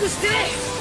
the stairs!